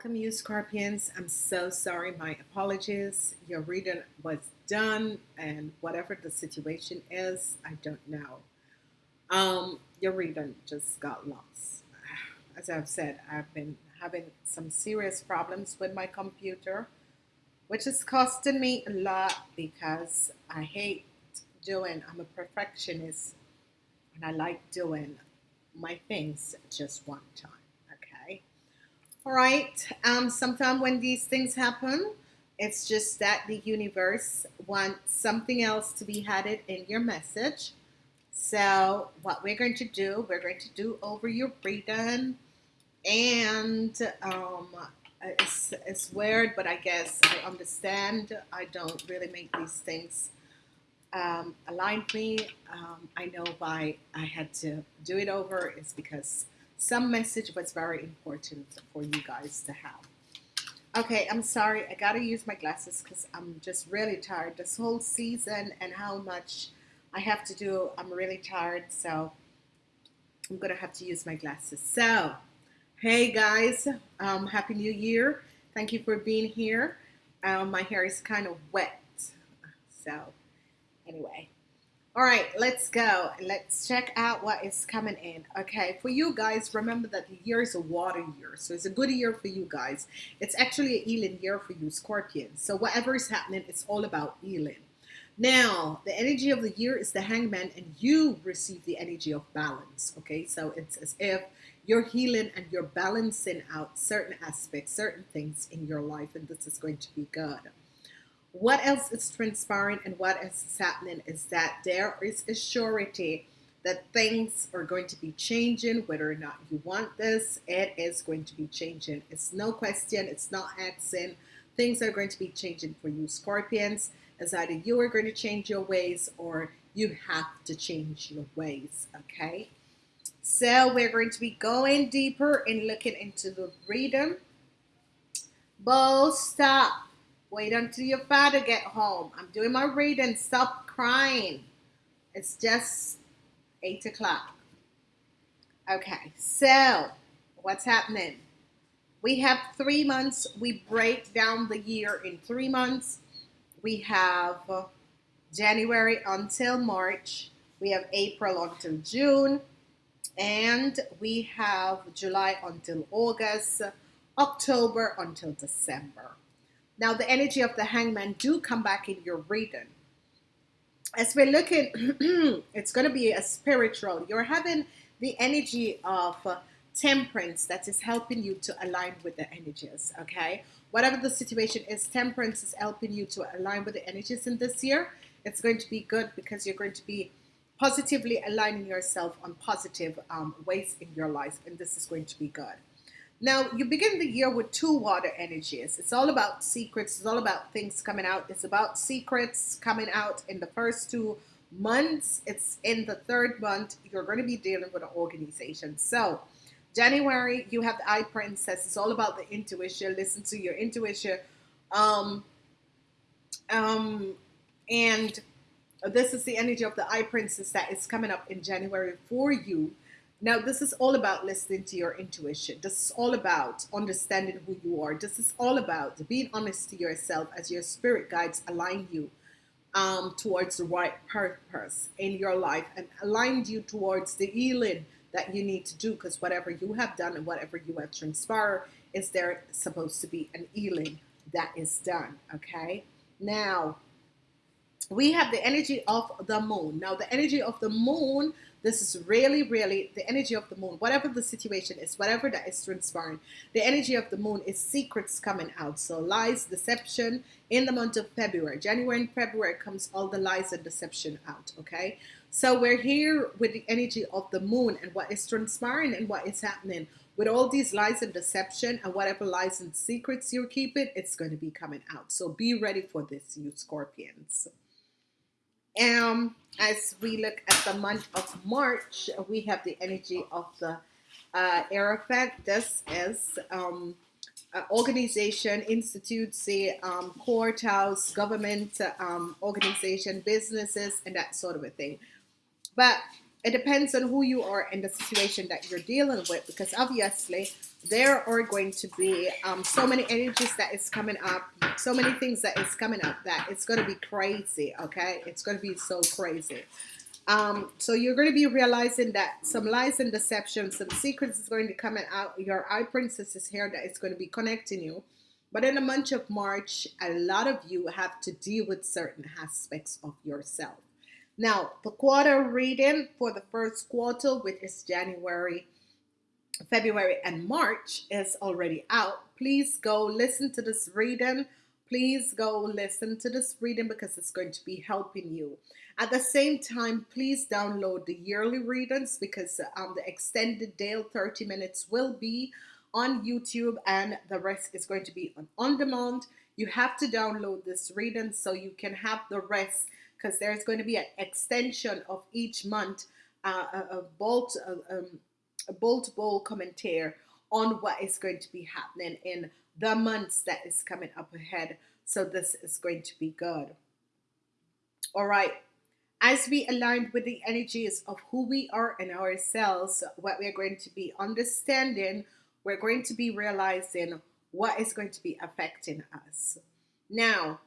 Welcome, you Scorpions. I'm so sorry. My apologies. Your reading was done, and whatever the situation is, I don't know. Um, your reading just got lost. As I've said, I've been having some serious problems with my computer, which is costing me a lot because I hate doing, I'm a perfectionist, and I like doing my things just one time. All right. Um, sometimes when these things happen, it's just that the universe wants something else to be added in your message. So what we're going to do, we're going to do over your reading. And um, it's, it's weird, but I guess I understand. I don't really make these things um, me. Um, I know why I had to do it over is because some message was very important for you guys to have. Okay, I'm sorry. I got to use my glasses because I'm just really tired. This whole season and how much I have to do, I'm really tired. So I'm going to have to use my glasses. So, hey guys, um, Happy New Year. Thank you for being here. Um, my hair is kind of wet. So, anyway. All right, let's go. Let's check out what is coming in. Okay, for you guys, remember that the year is a water year. So it's a good year for you guys. It's actually a healing year for you, Scorpions. So whatever is happening, it's all about healing. Now, the energy of the year is the hangman and you receive the energy of balance. Okay, so it's as if you're healing and you're balancing out certain aspects, certain things in your life, and this is going to be good. What else is transpiring and what else is happening is that there is a surety that things are going to be changing, whether or not you want this, it is going to be changing. It's no question, it's not asking. Things are going to be changing for you, Scorpions. As either you are going to change your ways or you have to change your ways, okay? So we're going to be going deeper and looking into the reading. Bo, stop. Wait until your father get home. I'm doing my reading. Stop crying. It's just 8 o'clock. Okay, so what's happening? We have three months. We break down the year in three months. We have January until March. We have April until June. And we have July until August, October until December. Now, the energy of the hangman do come back in your reading. As we're looking, it's going to be a spiritual. You're having the energy of uh, temperance that is helping you to align with the energies, okay? Whatever the situation is, temperance is helping you to align with the energies in this year. It's going to be good because you're going to be positively aligning yourself on positive um, ways in your life, and this is going to be good. Now, you begin the year with two water energies. It's all about secrets. It's all about things coming out. It's about secrets coming out in the first two months. It's in the third month. You're going to be dealing with an organization. So, January, you have the High Priestess. It's all about the intuition. Listen to your intuition. Um, um, and this is the energy of the High Priestess that is coming up in January for you. Now, this is all about listening to your intuition. This is all about understanding who you are. This is all about being honest to yourself as your spirit guides align you um, towards the right purpose in your life and align you towards the healing that you need to do because whatever you have done and whatever you have transpired is there supposed to be an healing that is done. Okay. Now, we have the energy of the moon. Now, the energy of the moon this is really, really the energy of the moon. Whatever the situation is, whatever that is transpiring, the energy of the moon is secrets coming out. So lies, deception in the month of February. January and February comes all the lies and deception out, okay? So we're here with the energy of the moon and what is transpiring and what is happening. With all these lies and deception and whatever lies and secrets you're keeping, it's going to be coming out. So be ready for this, you Scorpions. Um, as we look at the month of March, we have the energy of the uh, Hierophant. This is um, organization, institute, say um, courthouse, government um, organization, businesses, and that sort of a thing. But it depends on who you are and the situation that you're dealing with, because obviously there are going to be um, so many energies that is coming up, so many things that is coming up that it's going to be crazy. Okay, it's going to be so crazy. Um, so you're going to be realizing that some lies and deception, some secrets is going to come out. Your eye princess is here that is going to be connecting you. But in the month of March, a lot of you have to deal with certain aspects of yourself. Now, the quarter reading for the first quarter, which is January, February, and March, is already out. Please go listen to this reading. Please go listen to this reading because it's going to be helping you. At the same time, please download the yearly readings because um, the extended Dale 30 minutes will be on YouTube and the rest is going to be on on demand. You have to download this reading so you can have the rest because there's going to be an extension of each month, uh, a, a bolt, a, um, a bolt bowl commentary on what is going to be happening in the months that is coming up ahead. So this is going to be good. All right. As we align with the energies of who we are and ourselves, what we are going to be understanding we're going to be realizing what is going to be affecting us. Now,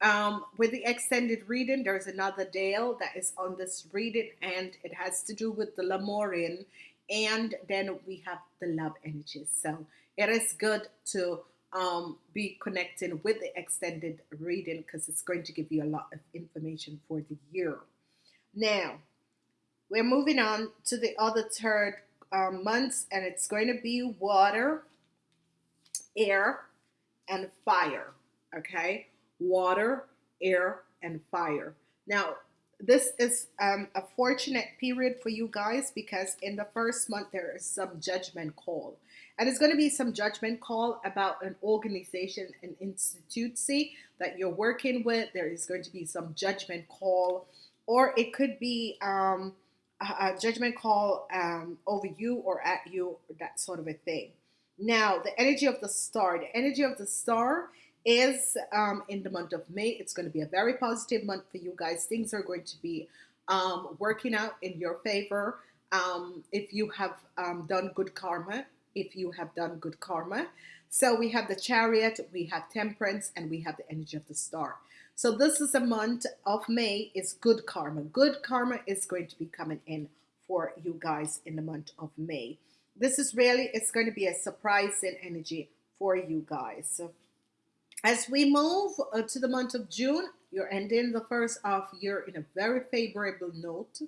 um, with the extended reading, there's another Dale that is on this reading, and it has to do with the Lemurian, and then we have the love energies. So it is good to um, be connecting with the extended reading because it's going to give you a lot of information for the year. Now, we're moving on to the other third um, months, and it's going to be water, air, and fire. Okay, water, air, and fire. Now, this is um, a fortunate period for you guys because in the first month there is some judgment call. And it's going to be some judgment call about an organization, an institute that you're working with. There is going to be some judgment call, or it could be um, a, judgment call um, over you or at you, that sort of a thing. Now, the energy of the star, the energy of the star is um, in the month of May. It's going to be a very positive month for you guys. Things are going to be um, working out in your favor. Um, if you have um, done good karma, if you have done good karma. So we have the chariot, we have temperance, and we have the energy of the star. So this is a month of May is good karma. Good karma is going to be coming in for you guys in the month of May. This is really, it's going to be a surprising energy for you guys. As we move uh, to the month of June, you're ending the first half year in a very favorable note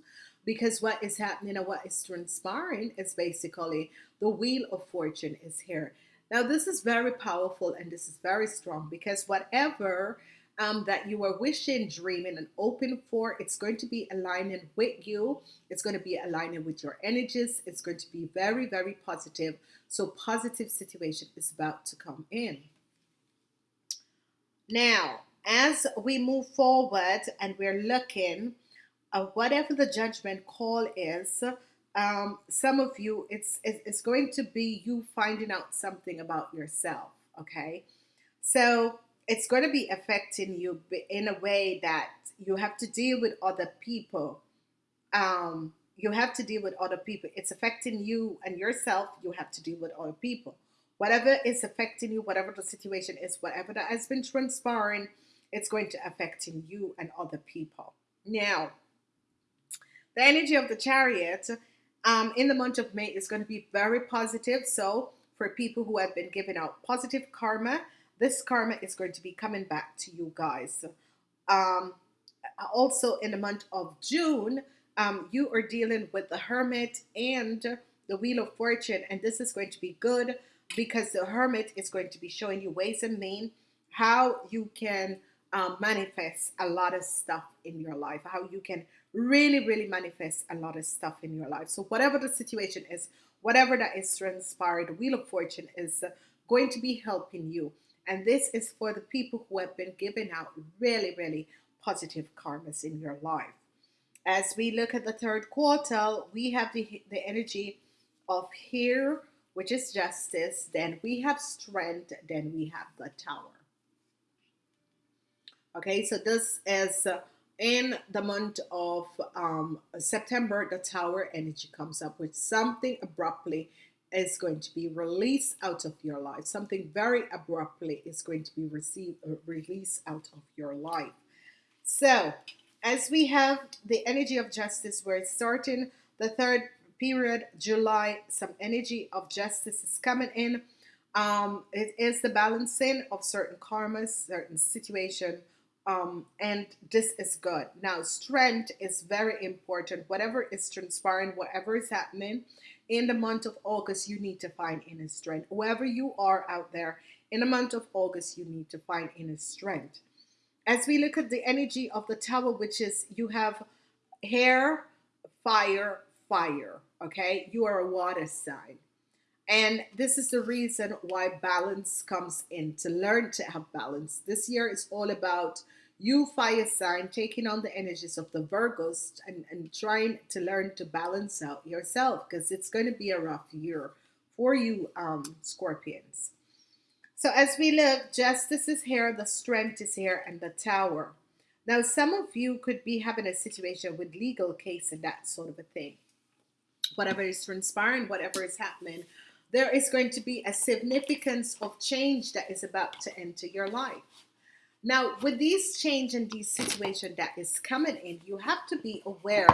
because what is happening and what is transpiring is basically the wheel of fortune is here. Now, this is very powerful and this is very strong because whatever um, that you are wishing, dreaming, and open for, it's going to be aligning with you. It's going to be aligning with your energies. It's going to be very, very positive. So, positive situation is about to come in. Now, as we move forward and we're looking at whatever the judgment call is, um, some of you, it's, it's going to be you finding out something about yourself, okay? So it's going to be affecting you in a way that you have to deal with other people. Um, you have to deal with other people. It's affecting you and yourself. You have to deal with other people whatever is affecting you, whatever the situation is, whatever that has been transpiring, it's going to affecting you and other people. Now, the energy of the chariot um, in the month of May is going to be very positive. So for people who have been giving out positive karma, this karma is going to be coming back to you guys. Um, also in the month of June, um, you are dealing with the hermit and the wheel of fortune, and this is going to be good because the hermit is going to be showing you ways and means how you can um, manifest a lot of stuff in your life, how you can really, really manifest a lot of stuff in your life. So, whatever the situation is, whatever that is transpired, the Wheel of Fortune is uh, going to be helping you. And this is for the people who have been giving out really, really positive karmas in your life. As we look at the third quarter, we have the, the energy of here, which is justice, then we have strength, then we have the tower. Okay, so this is uh, in the month of um, September, the tower energy comes up with something abruptly is going to be released out of your life. Something very abruptly is going to be received or released out of your life. So, as we have the energy of justice, we're starting the third period, July. Some energy of justice is coming in. Um, it is the balancing of certain karmas, certain situation, um, and this is good. Now, strength is very important. Whatever is transpiring, whatever is happening in the month of August, you need to find inner strength. Whoever you are out there, in the month of August, you need to find inner strength. As we look at the energy of the tower, which is you have hair, fire, fire. Okay, you are a water sign. And this is the reason why balance comes in to learn to have balance. This year is all about you, fire sign, taking on the energies of the Virgos and, and trying to learn to balance out yourself because it's going to be a rough year for you, um, Scorpions. So as we look, justice is here, the strength is here, and the tower. Now, some of you could be having a situation with legal case and that sort of a thing. Whatever is transpiring, whatever is happening, there is going to be a significance of change that is about to enter your life. Now, with these change and these situation that is coming in, you have to be aware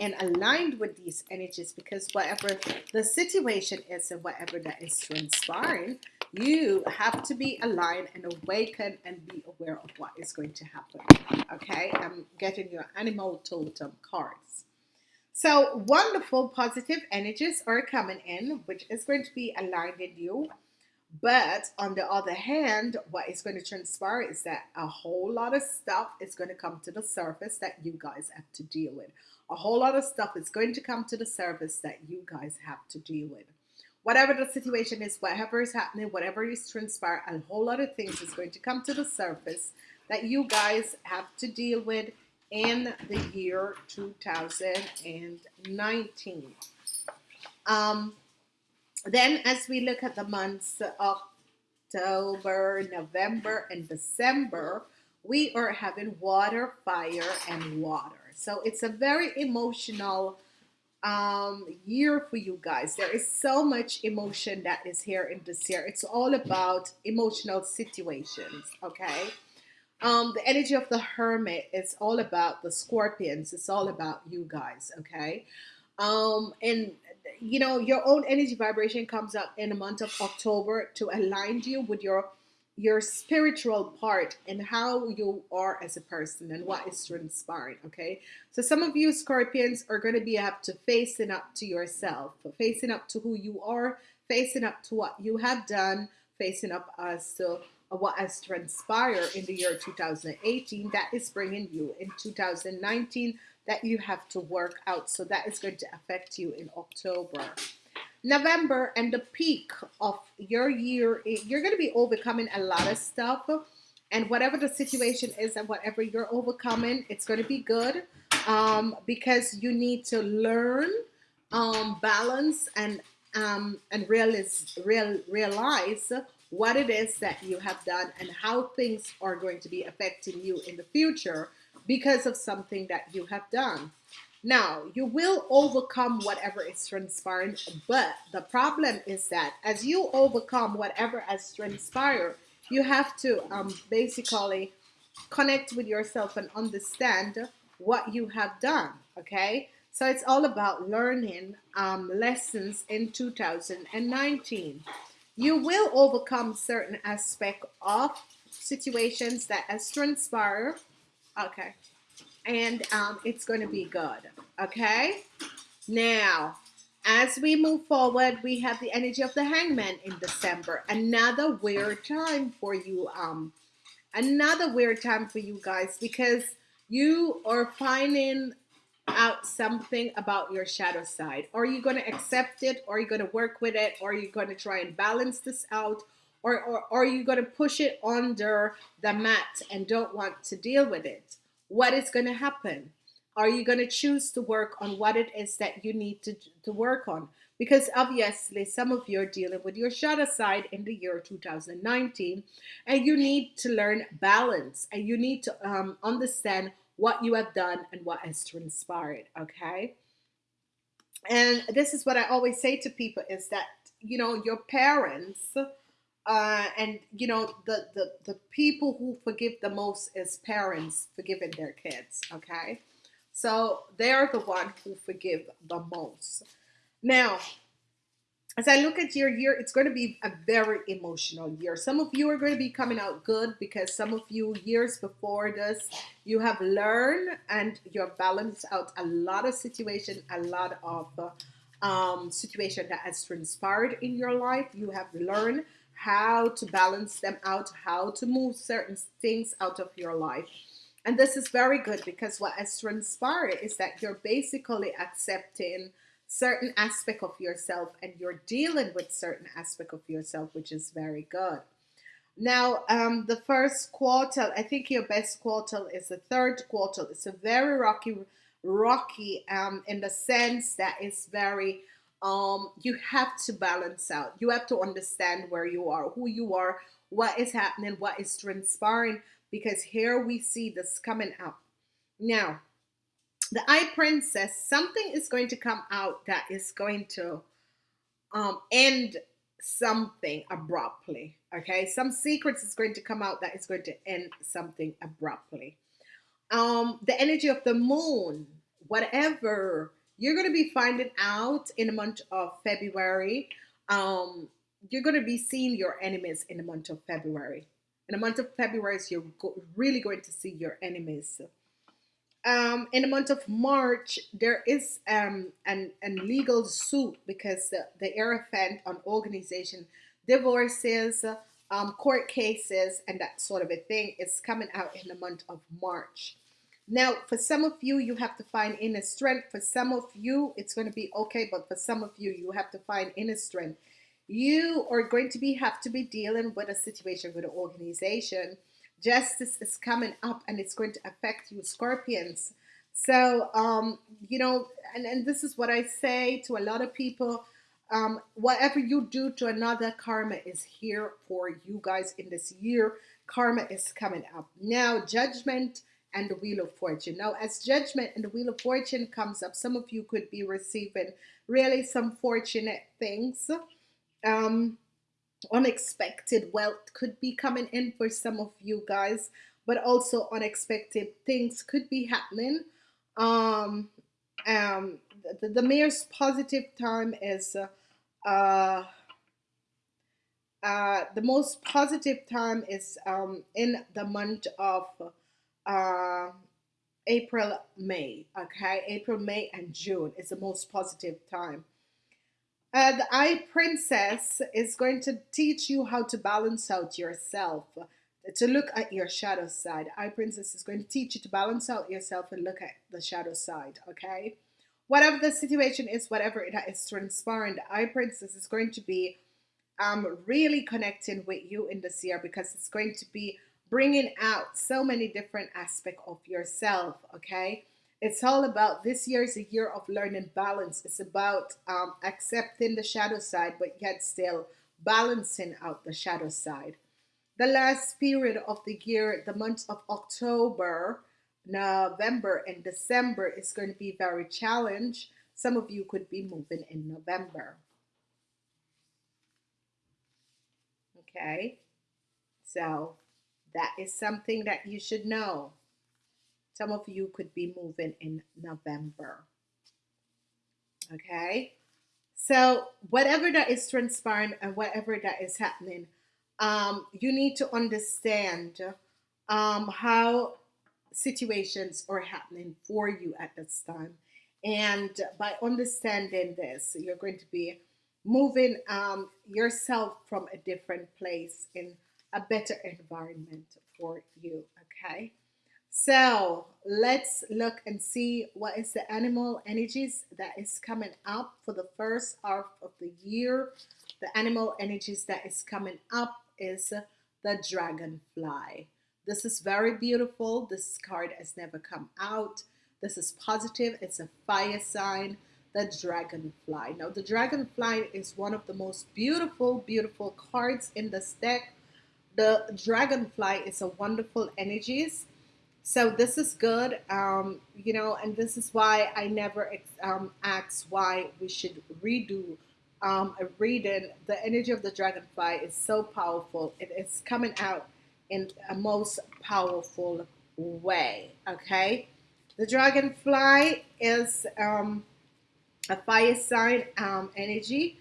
and aligned with these energies because whatever the situation is and whatever that is transpiring, you have to be aligned and awaken and be aware of what is going to happen. Okay, I'm getting your animal totem cards. So wonderful positive energies are coming in, which is going to be aligned in you. But on the other hand, what is going to transpire is that a whole lot of stuff is going to come to the surface that you guys have to deal with. A whole lot of stuff is going to come to the surface that you guys have to deal with. Whatever the situation is, whatever is happening, whatever is transpiring, a whole lot of things is going to come to the surface that you guys have to deal with in the year 2019. Um, then as we look at the months of October, November, and December, we are having water, fire, and water. So it's a very emotional um, year for you guys. There is so much emotion that is here in this year. It's all about emotional situations, okay? Um, the energy of the hermit it's all about the scorpions. It's all about you guys, okay? Um, and you know, your own energy vibration comes up in the month of October to align you with your your spiritual part and how you are as a person and what is transpiring okay so some of you scorpions are going to be up to facing up to yourself facing up to who you are facing up to what you have done facing up as to what has transpired in the year 2018 that is bringing you in 2019 that you have to work out. So that is going to affect you in October. November and the peak of your year, you're going to be overcoming a lot of stuff. And whatever the situation is and whatever you're overcoming, it's going to be good um, because you need to learn um, balance and um, and realize, real, realize what it is that you have done and how things are going to be affecting you in the future because of something that you have done. Now, you will overcome whatever is transpiring, but the problem is that as you overcome whatever has transpired, you have to um, basically connect with yourself and understand what you have done, okay? So it's all about learning um, lessons in 2019 you will overcome certain aspect of situations that has transpired okay and um, it's going to be good okay? Now as we move forward we have the energy of the hangman in december. Another weird time for you um another weird time for you guys because you are finding out something about your shadow side. Are you going to accept it? Are you going to work with it? Are you going to try and balance this out? Or, or, or are you going to push it under the mat and don't want to deal with it? What is going to happen? Are you going to choose to work on what it is that you need to, to work on? Because obviously, some of you are dealing with your shadow side in the year 2019, and you need to learn balance and you need to um, understand what you have done and what has transpired, okay? And this is what I always say to people is that you know your parents uh, and you know the, the the people who forgive the most is parents forgiving their kids okay so they're the one who forgive the most now as I look at your year, it's going to be a very emotional year. Some of you are going to be coming out good because some of you years before this, you have learned and you're balanced out a lot of situation, a lot of um, situation that has transpired in your life. You have learned how to balance them out, how to move certain things out of your life. And this is very good because what has transpired is that you're basically accepting certain aspect of yourself and you're dealing with certain aspect of yourself, which is very good. Now, um, the first quarter, I think your best quarter is the third quarter. It's a very rocky, rocky um, in the sense that it's very, um, you have to balance out. You have to understand where you are, who you are, what is happening, what is transpiring, because here we see this coming up. Now, the eye princess something is going to come out that is going to um, end something abruptly okay? Some secrets is going to come out that is going to end something abruptly. Um, the energy of the moon whatever you're going to be finding out in the month of february. Um, you're going to be seeing your enemies in the month of february. In the month of february you're really going to see your enemies um, in the month of March, there is um, an, an legal suit because the, the Hierophant on organization divorces, um, court cases, and that sort of a thing is coming out in the month of March. Now, for some of you, you have to find inner strength. For some of you, it's going to be okay, but for some of you, you have to find inner strength. You are going to be have to be dealing with a situation with an organization justice is coming up and it's going to affect you scorpions. So um you know and, and this is what i say to a lot of people um whatever you do to another karma is here for you guys in this year. Karma is coming up. Now judgment and the wheel of fortune. Now as judgment and the wheel of fortune comes up some of you could be receiving really some fortunate things. Um unexpected wealth could be coming in for some of you guys but also unexpected things could be happening um um the, the mayor's positive time is uh, uh uh, the most positive time is um, in the month of uh, April, May. Okay, April, May, and June is the most positive time. Uh, the eye princess is going to teach you how to balance out yourself, to look at your shadow side. Eye princess is going to teach you to balance out yourself and look at the shadow side, okay? Whatever the situation is, whatever it is transpiring, eye princess is going to be um, really connecting with you in this year because it's going to be bringing out so many different aspects of yourself, okay? It's all about this year is a year of learning balance. It's about um, accepting the shadow side, but yet still balancing out the shadow side. The last period of the year, the months of October, November, and December is going to be very challenged. Some of you could be moving in November. Okay, so that is something that you should know. Some of you could be moving in November. Okay. So whatever that is transpiring and whatever that is happening, um, you need to understand um, how situations are happening for you at this time. And by understanding this, you're going to be moving um, yourself from a different place in a better environment for you. Okay. So let's look and see what is the animal energies that is coming up for the first half of the year. The animal energies that is coming up is the dragonfly. This is very beautiful. This card has never come out. This is positive. It's a fire sign. The dragonfly. Now, the dragonfly is one of the most beautiful, beautiful cards in this deck. The dragonfly is a wonderful energies so this is good, um, you know, and this is why I never um, ask why we should redo um, reading, the energy of the dragonfly is so powerful. It is coming out in a most powerful way. Okay, the dragonfly is um, a fire sign um, energy,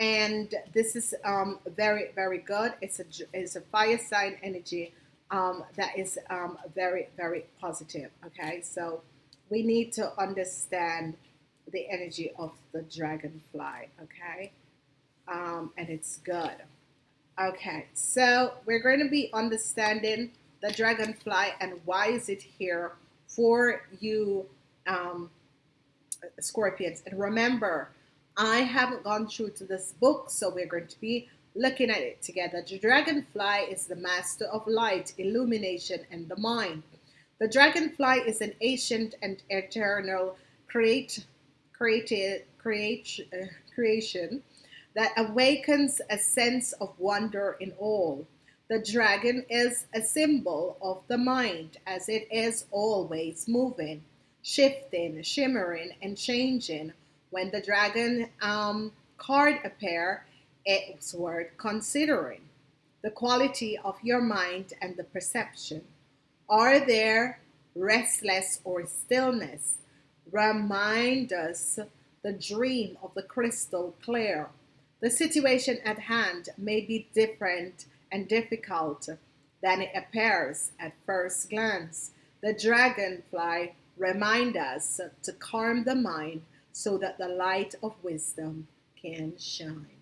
and this is um, very very good. It's a it's a fire sign energy um, that is um, very very positive. Okay, so we need to understand the energy of the dragonfly. Okay, um, and it's good. Okay, so we're going to be understanding the dragonfly and why is it here for you um, scorpions. And remember, I haven't gone through to this book, so we're going to be looking at it together. The dragonfly is the master of light, illumination, and the mind. The dragonfly is an ancient and eternal create, created, create, uh, creation that awakens a sense of wonder in all. The dragon is a symbol of the mind as it is always moving, shifting, shimmering, and changing. When the dragon um, card appear, it's worth considering the quality of your mind and the perception. Are there restless or stillness? Remind us the dream of the crystal clear the situation at hand may be different and difficult than it appears at first glance. The dragonfly reminds us to calm the mind so that the light of wisdom can shine.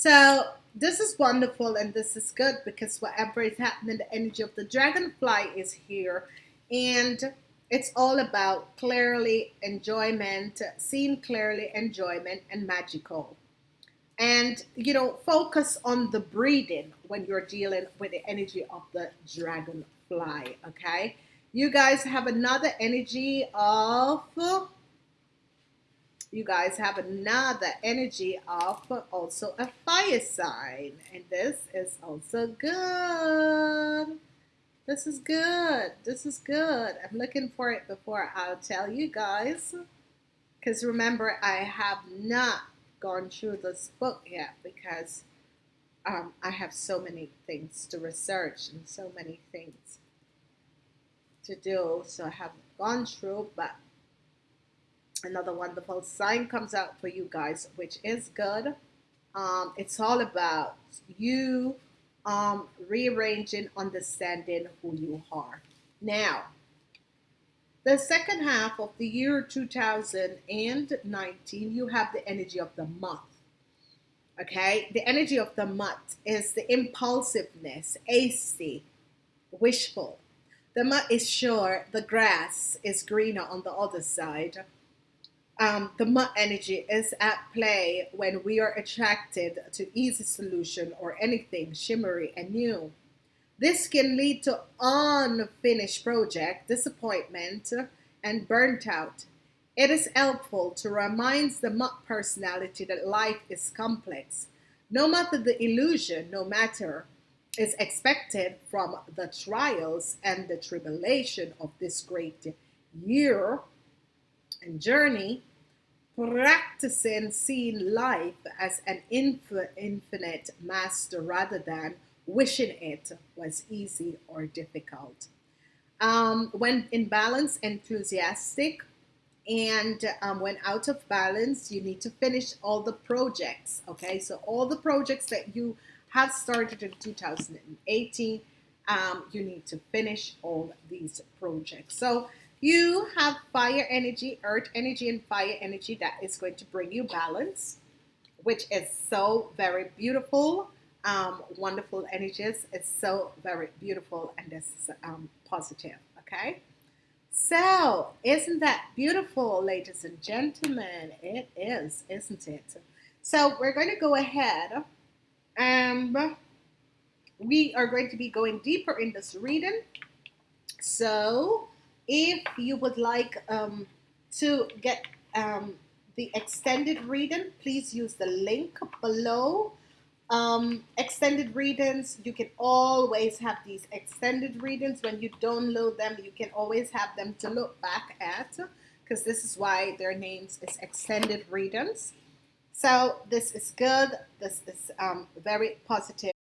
So this is wonderful and this is good because whatever is happening, the energy of the dragonfly is here. And it's all about clearly enjoyment, seeing clearly enjoyment and magical. And, you know, focus on the breathing when you're dealing with the energy of the dragonfly, okay? You guys have another energy of, you guys have another energy of also a fire sign. And this is also good. This is good. This is good. I'm looking for it before I'll tell you guys. Because remember, I have not gone through this book yet because um, I have so many things to research and so many things to do. So I haven't gone through, but another wonderful sign comes out for you guys, which is good. Um, it's all about you um, rearranging, understanding who you are. Now, the second half of the year 2019, you have the energy of the moth. Okay, the energy of the moth is the impulsiveness, hasty, wishful. The moth is sure the grass is greener on the other side um, the moth energy is at play when we are attracted to easy solution or anything shimmery and new. This can lead to unfinished project, disappointment, and burnt out. It is helpful to remind the moth personality that life is complex. No matter the illusion, no matter is expected from the trials and the tribulation of this great year and journey, practicing seeing life as an infinite master rather than wishing it was easy or difficult. Um, when in balance, enthusiastic, and um, when out of balance, you need to finish all the projects. Okay, so all the projects that you have started in 2018, um, you need to finish all these projects. So you have fire energy, earth energy, and fire energy that is going to bring you balance, which is so very beautiful. Um, wonderful energies. It's so very beautiful and this is um, positive. Okay. So, isn't that beautiful, ladies and gentlemen? It is, isn't it? So, we're going to go ahead and we are going to be going deeper in this reading. So, if you would like um, to get um, the extended reading, please use the link below. Um, extended readings, you can always have these extended readings. When you download them, you can always have them to look back at because this is why their names is extended readings. So this is good. This is um, very positive.